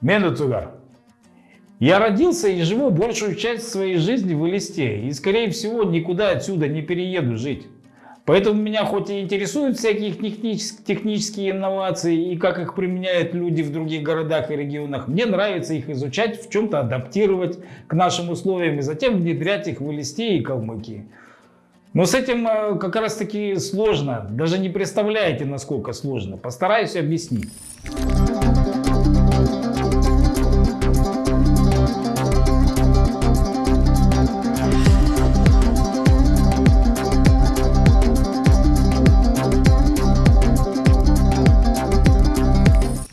Мену Цугар. Я родился и живу большую часть своей жизни в Элисте. И, скорее всего, никуда отсюда не перееду жить. Поэтому меня хоть и интересуют всякие технические инновации и как их применяют люди в других городах и регионах, мне нравится их изучать, в чем-то адаптировать к нашим условиям и затем внедрять их в Элисте и Калмыкии. Но с этим э, как раз таки сложно, даже не представляете, насколько сложно. Постараюсь объяснить.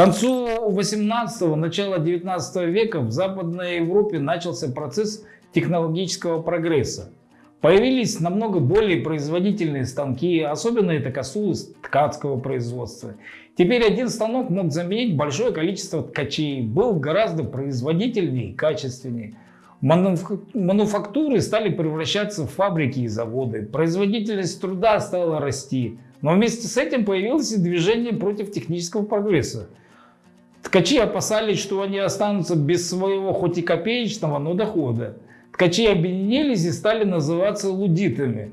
Концу 18-го, начала 19 века в Западной Европе начался процесс технологического прогресса. Появились намного более производительные станки, особенно это косулось ткацкого производства. Теперь один станок мог заменить большое количество ткачей, был гораздо производительнее и качественнее. Мануфактуры стали превращаться в фабрики и заводы, производительность труда стала расти. Но вместе с этим появилось и движение против технического прогресса. Ткачи опасались, что они останутся без своего хоть и копеечного, но дохода. Ткачи объединились и стали называться лудитами.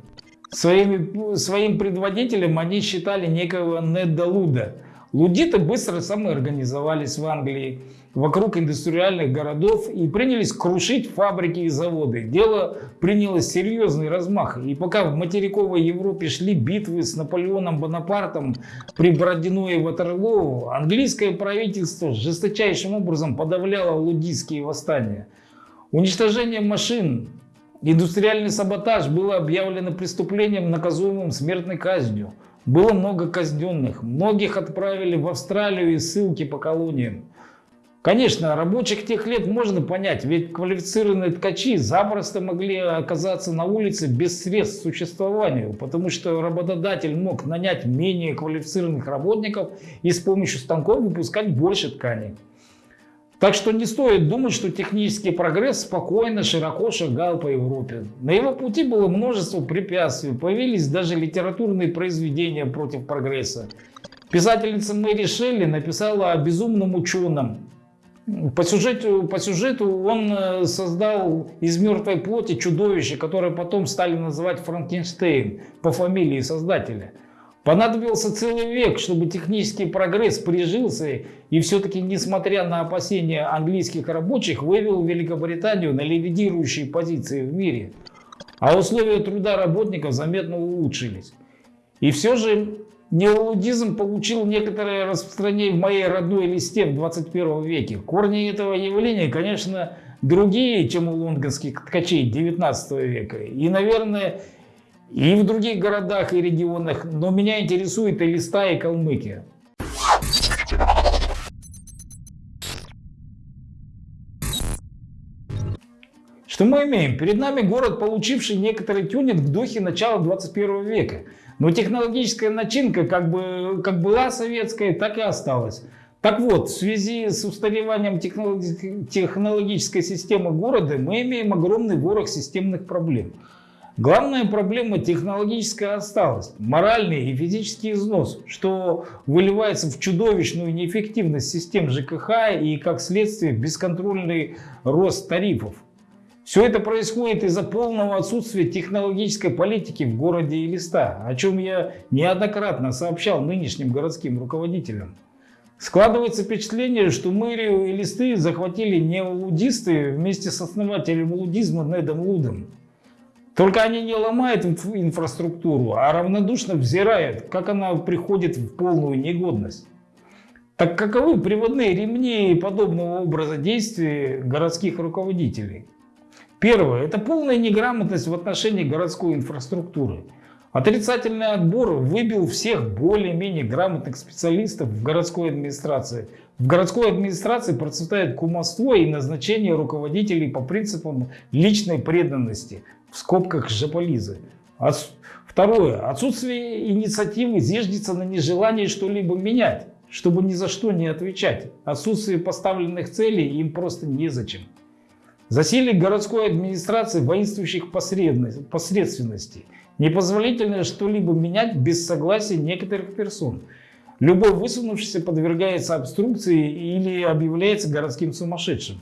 Своими, своим предводителем они считали некого Неда Луда. Лудиты быстро самоорганизовались в Англии вокруг индустриальных городов и принялись крушить фабрики и заводы. Дело приняло серьезный размах. И пока в материковой Европе шли битвы с Наполеоном Бонапартом при Бородино и Ватерлоу, английское правительство жесточайшим образом подавляло лудистские восстания. Уничтожение машин, индустриальный саботаж было объявлено преступлением, наказуемым смертной казнью. Было много казненных, многих отправили в Австралию и ссылки по колониям. Конечно, рабочих тех лет можно понять, ведь квалифицированные ткачи запросто могли оказаться на улице без средств к существованию, потому что работодатель мог нанять менее квалифицированных работников и с помощью станков выпускать больше тканей. Так что не стоит думать, что технический прогресс спокойно, широко шагал по Европе. На его пути было множество препятствий, появились даже литературные произведения против прогресса. Писательница Мэри Шелли написала о безумном ученом, по сюжету, по сюжету он э, создал из мертвой плоти чудовище, которое потом стали называть Франкенштейн по фамилии создателя. Понадобился целый век, чтобы технический прогресс прижился и все-таки, несмотря на опасения английских рабочих, вывел Великобританию на лидирующие позиции в мире. А условия труда работников заметно улучшились. И все же Неолудизм получил некоторое распространение в моей родной листе в 21 веке. Корни этого явления, конечно, другие, чем у лондонских ткачей 19 века. И, наверное, и в других городах и регионах. Но меня интересует и листа, и Калмыкия. Что мы имеем? Перед нами город, получивший некоторый тюнинг в духе начала 21 века. Но технологическая начинка как, бы, как была советская, так и осталась. Так вот, в связи с устареванием технологической системы города мы имеем огромный ворох системных проблем. Главная проблема – технологическая осталость, моральный и физический износ, что выливается в чудовищную неэффективность систем ЖКХ и, как следствие, бесконтрольный рост тарифов. Все это происходит из-за полного отсутствия технологической политики в городе Элиста, о чем я неоднократно сообщал нынешним городским руководителям. Складывается впечатление, что мэрию Элисты захватили неолудисты вместе с основателем лудизма Недом Лудом. Только они не ломают инфраструктуру, а равнодушно взирают, как она приходит в полную негодность. Так каковы приводные ремни подобного образа действий городских руководителей? Первое – это полная неграмотность в отношении городской инфраструктуры. Отрицательный отбор выбил всех более-менее грамотных специалистов в городской администрации. В городской администрации процветает кумовство и назначение руководителей по принципам личной преданности, в скобках жополизы. Второе. Отсутствие инициативы зиждется на нежелании что-либо менять, чтобы ни за что не отвечать. Отсутствие поставленных целей им просто незачем. Засилие городской администрации воинствующих посредственностей. Непозволительно что-либо менять без согласия некоторых персон. Любой высунувшийся подвергается обструкции или объявляется городским сумасшедшим.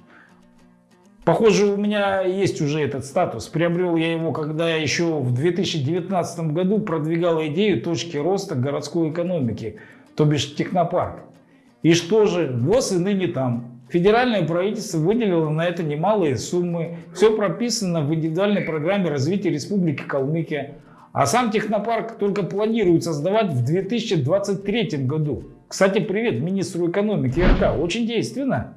Похоже, у меня есть уже этот статус. Приобрел я его, когда еще в 2019 году продвигал идею точки роста городской экономики, то бишь технопарк. И что же, ВОЗ и ныне там. Федеральное правительство выделило на это немалые суммы. Все прописано в индивидуальной программе развития Республики Калмыкия. А сам технопарк только планируют создавать в 2023 году. Кстати, привет министру экономики РК. Очень действенно.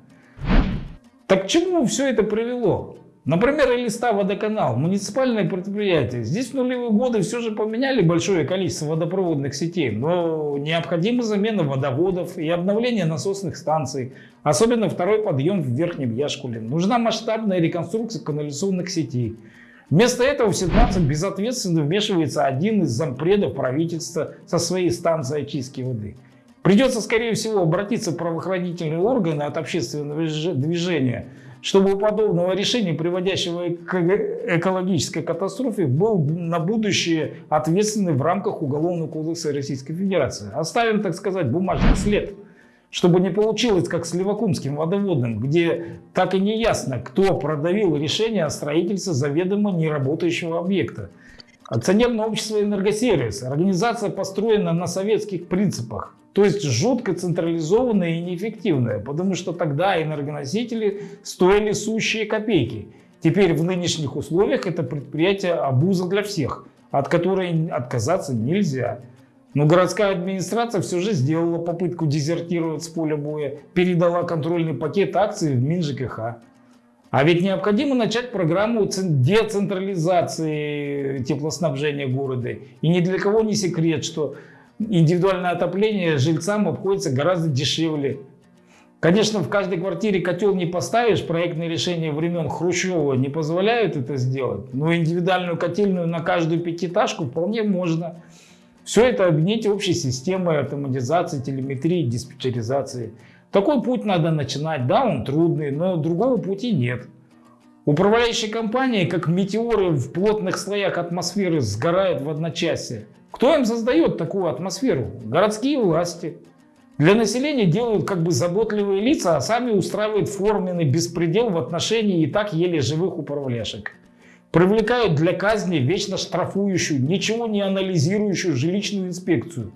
Так к чему все это привело? Например, Элиста водоканал, муниципальное предприятие. Здесь в нулевые годы все же поменяли большое количество водопроводных сетей, но необходима замена водоводов и обновление насосных станций, особенно второй подъем в Верхнем Яшкуле. Нужна масштабная реконструкция канализационных сетей. Вместо этого в ситуацию безответственно вмешивается один из зампредов правительства со своей станцией очистки воды. Придется, скорее всего, обратиться в правоохранительные органы от общественного движения, чтобы у подобного решения, приводящего к экологической катастрофе, был на будущее ответственный в рамках Уголовного кодекса Российской Федерации. Оставим, так сказать, бумажный след. Чтобы не получилось, как с Левакумским водоводом, где так и не ясно, кто продавил решение о строительстве заведомо неработающего объекта. Акционерное общество «Энергосервис» – организация построена на советских принципах. То есть жутко централизованная и неэффективная, потому что тогда энергоносители стоили сущие копейки. Теперь в нынешних условиях это предприятие обуза для всех, от которой отказаться нельзя. Но городская администрация все же сделала попытку дезертировать с поля боя, передала контрольный пакет акций в МинЖКХ. А ведь необходимо начать программу децентрализации теплоснабжения города. И ни для кого не секрет, что индивидуальное отопление жильцам обходится гораздо дешевле. Конечно, в каждой квартире котел не поставишь, проектные решения времен Хрущева не позволяют это сделать, но индивидуальную котельную на каждую пятиэтажку вполне можно. Все это объединить общей системой автоматизации, телеметрии, диспетчеризации. Такой путь надо начинать, да, он трудный, но другого пути нет. Управляющие компании, как метеоры в плотных слоях атмосферы, сгорают в одночасье. Кто им создает такую атмосферу? Городские власти. Для населения делают как бы заботливые лица, а сами устраивают форменный беспредел в отношении и так еле живых управляшек. Привлекают для казни вечно штрафующую, ничего не анализирующую жилищную инспекцию.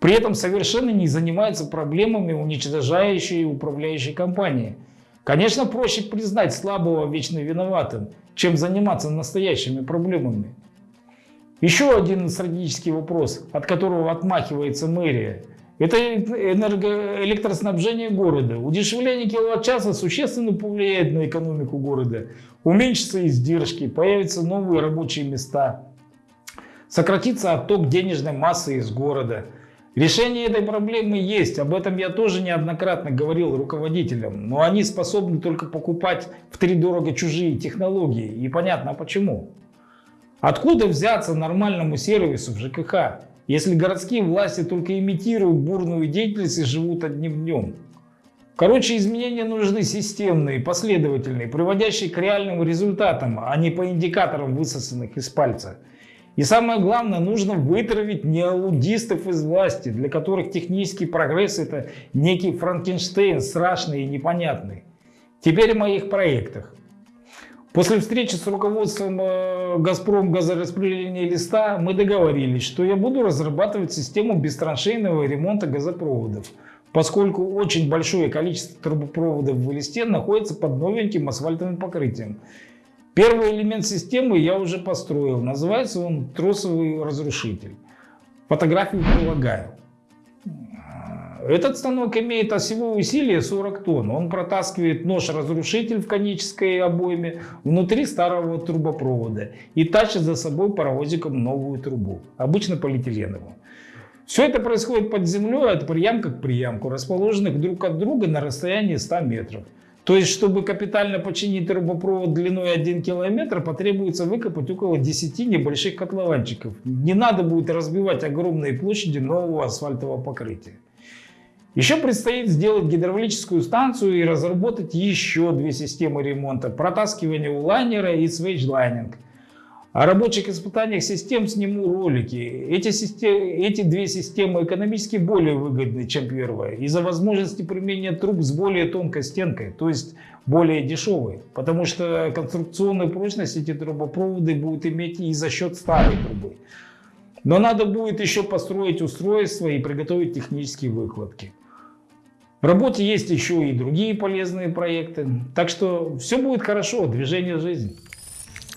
При этом совершенно не занимаются проблемами уничтожающей и управляющей компании. Конечно, проще признать слабого вечно виноватым, чем заниматься настоящими проблемами. Еще один стратегический вопрос, от которого отмахивается мэрия, это энерго электроснабжение города. Удешевление киловатт-часа существенно повлияет на экономику города. Уменьшатся издержки, появятся новые рабочие места. Сократится отток денежной массы из города. Решение этой проблемы есть, об этом я тоже неоднократно говорил руководителям, но они способны только покупать в три дорого чужие технологии, и понятно почему. Откуда взяться нормальному сервису в ЖКХ, если городские власти только имитируют бурную деятельность и живут одним днем? Короче, изменения нужны системные, последовательные, приводящие к реальным результатам, а не по индикаторам, высосанных из пальца. И самое главное, нужно вытравить неалудистов из власти, для которых технический прогресс это некий Франкенштейн, страшный и непонятный. Теперь о моих проектах. После встречи с руководством э, «Газпром» газораспределения листа мы договорились, что я буду разрабатывать систему бестраншейного ремонта газопроводов, поскольку очень большое количество трубопроводов в листе находится под новеньким асфальтовым покрытием. Первый элемент системы я уже построил, называется он тросовый разрушитель. Фотографию прилагаю. Этот станок имеет осевое усилие 40 тонн. Он протаскивает нож-разрушитель в конической обойме внутри старого трубопровода и тащит за собой паровозиком новую трубу, обычно полиэтиленовую. Все это происходит под землей от приямка к приямку, расположенных друг от друга на расстоянии 100 метров. То есть, чтобы капитально починить трубопровод длиной 1 километр, потребуется выкопать около 10 небольших котлованчиков. Не надо будет разбивать огромные площади нового асфальтового покрытия. Еще предстоит сделать гидравлическую станцию и разработать еще две системы ремонта. Протаскивание у лайнера и свейджлайнинг. О рабочих испытаниях систем сниму ролики. Эти, системы, эти две системы экономически более выгодны, чем первая, из-за возможности применения труб с более тонкой стенкой, то есть более дешевые, потому что конструкционную прочность эти трубопроводы будут иметь и за счет старой трубы. Но надо будет еще построить устройство и приготовить технические выкладки. В работе есть еще и другие полезные проекты. Так что все будет хорошо, движение жизни.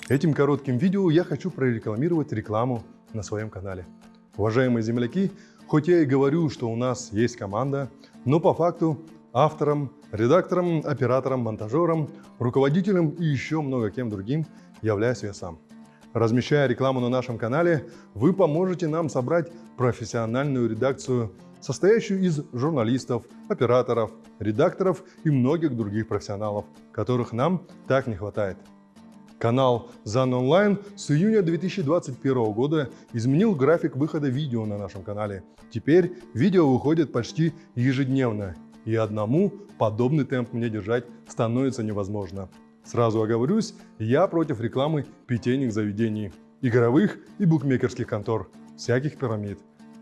Этим коротким видео я хочу прорекламировать рекламу на своем канале. Уважаемые земляки, хоть я и говорю, что у нас есть команда, но по факту автором, редактором, оператором, монтажером, руководителем и еще много кем другим являюсь я сам. Размещая рекламу на нашем канале, вы поможете нам собрать профессиональную редакцию, состоящую из журналистов, операторов, редакторов и многих других профессионалов, которых нам так не хватает. Канал ZAN Online с июня 2021 года изменил график выхода видео на нашем канале. Теперь видео выходит почти ежедневно, и одному подобный темп мне держать становится невозможно. Сразу оговорюсь, я против рекламы питейных заведений, игровых и букмекерских контор, всяких пирамид,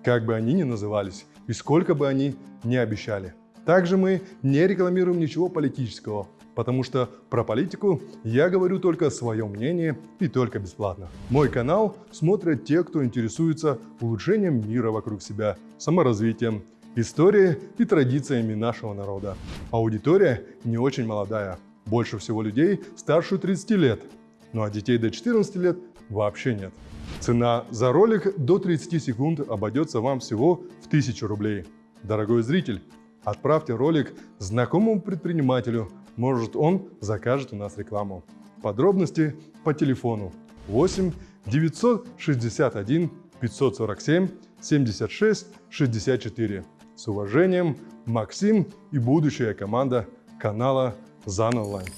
как бы они ни назывались и сколько бы они ни обещали. Также мы не рекламируем ничего политического, потому что про политику я говорю только свое мнение и только бесплатно. Мой канал смотрят те, кто интересуется улучшением мира вокруг себя, саморазвитием, историей и традициями нашего народа. Аудитория не очень молодая, больше всего людей старше 30 лет, ну а детей до 14 лет вообще нет. Цена за ролик до 30 секунд обойдется вам всего в 1000 рублей. Дорогой зритель, отправьте ролик знакомому предпринимателю, может он закажет у нас рекламу. Подробности по телефону 8 961 547 76 64. С уважением, Максим и будущая команда канала Online.